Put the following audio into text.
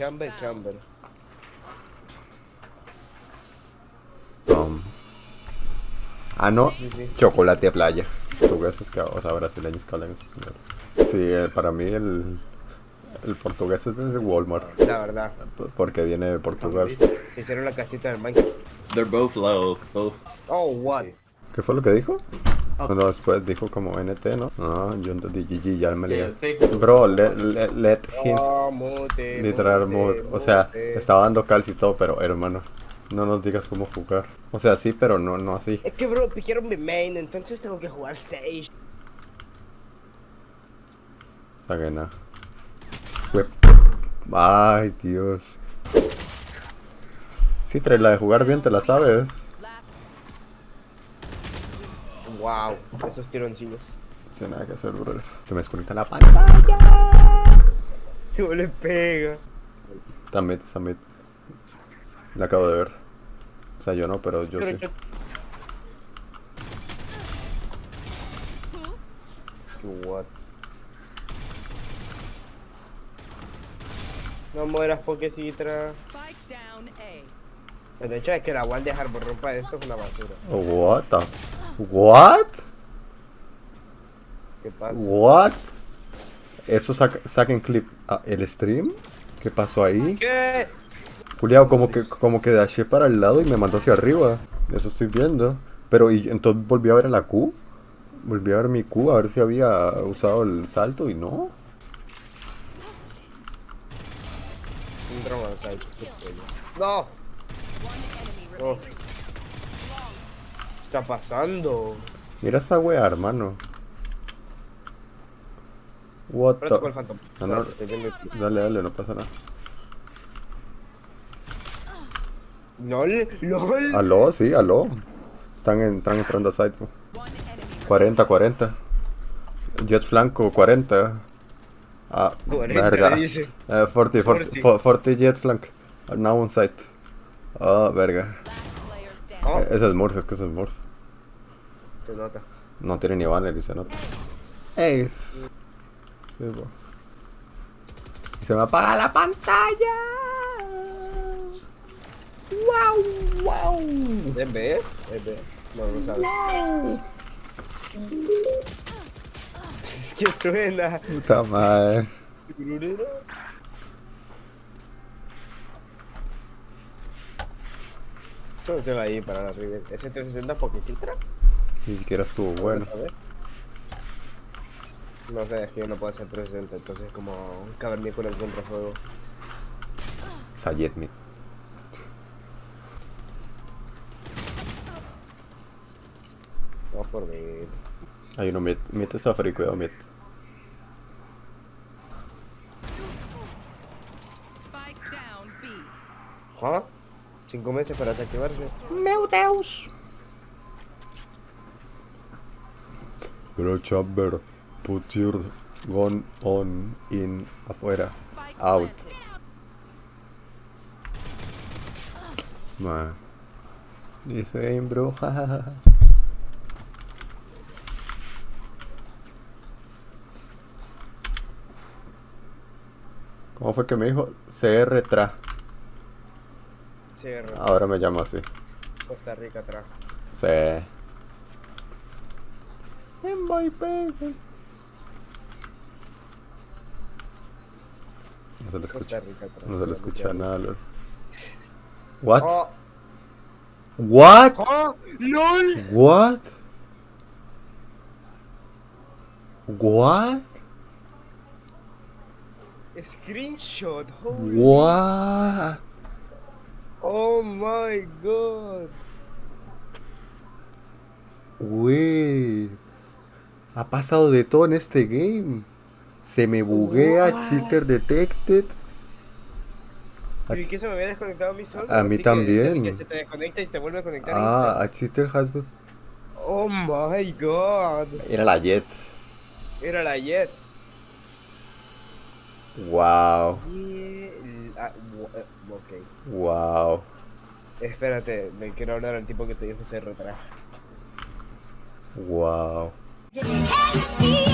chamber, chamber. Um, ah, no. Sí, sí. Chocolate playa. Portugueses que, o sea, brasileños que hablan español. Sí, eh, para mí el, el portugués es de Walmart. La verdad. Porque viene de Portugal. Se hicieron la casita del Minecraft. They're both low, both. Oh, what? ¿Qué fue lo que dijo? Ah. No, después dijo como NT, ¿no? Ah, yo entendí GG, ya me lié. Bro, let, let, let him mute, literal mute. O sea, mute. te estaba dando calcio y todo, pero hermano, no nos digas cómo jugar. O sea, sí, pero no, no así. Es que, bro, piquieron mi main, entonces tengo que jugar 6. Sagena. Whip. Ay, Dios. Sí, trae la de jugar bien, te la sabes. Wow, esos tironcillos. Sin nada que hacer, bro. Se me desconecta la pantalla. ¿Cómo le pega? Está mid, está mid. La acabo de ver. O sea, yo no, pero yo sí. What? No mueras, Pokecitra. Spike down A. El hecho de que la wall de Harbor rompa esto es una basura. What the? What? ¿Qué pasa? What? Eso saca, saquen clip. Ah, ¿El stream? ¿Qué pasó ahí? ¿Qué? Juliado, como que, como que daché para el lado y me mandó hacia arriba. Eso estoy viendo. Pero y entonces volví a ver a la Q. Volví a ver mi Q a ver si había usado el salto y no. Un drone estrella. ¡No! Oh. ¿Qué está pasando? Mira esa wea, hermano. What the... Phantom. No. Dale, dale, no pasa nada. LOL, LOL. Aló, sí, aló. Están, en- están entrando a site. po. One enemy 40, 40. Jet flanco, 40. Ah, 40 verga. dice. Eh, 40, 40, 40, 40 jet flank. Now on site. Ah, verga. player standing. Oh, Eh, Ese es Morse, es que ese es Morse. Se nota. No tiene ni banner y se nota. Ace. Sí, po. Y se me apaga la pantalla. Wow, wow. ¿Es B? ¿Es B? No, no sabes. ¿Qué suena? Puta madre. ¿Cómo se va ahí para la River? ¿Ese 360 Pokecitra? Ni siquiera estuvo bueno. No sé, es que yo no puedo hacer 360, entonces es como un cavernícola en contrafuego. Sayed Mid. Vamos por ver. Hay uno Mid. Mid está free, cuidado Mid. Spike down B. ¿Ah? Cinco meses para desactivarse. Meu Deus. Bro, Chamber, put your gun on in afuera. Out. Man. Dice en bro. ¿Cómo fue que me dijo? CR tra. Cierra. Ahora me llamo así. Costa Rica atrás. Sí. En my baby. No se le Costa escucha. Rica. No se le escucha nada, lol. What? ¡Oh! What? ¡Oh! ¡LOL! What? What? Screenshot. Holy. What? Oh my god. Wey. Ha pasado de todo en este game. Se me buguea, cheater detected. ¿Y qué se me había desconectado a mí solo? A mí Así también. Que se te desconecta y se te vuelve a conectar. Ah, a cheater has been. Oh my god. Era la Jet. Era la Jet. Wow. Y el- ah, wo- eh, ok. Wow. Espérate, me quiero hablar al tipo que te dijo ese retraso. Wow. Hey!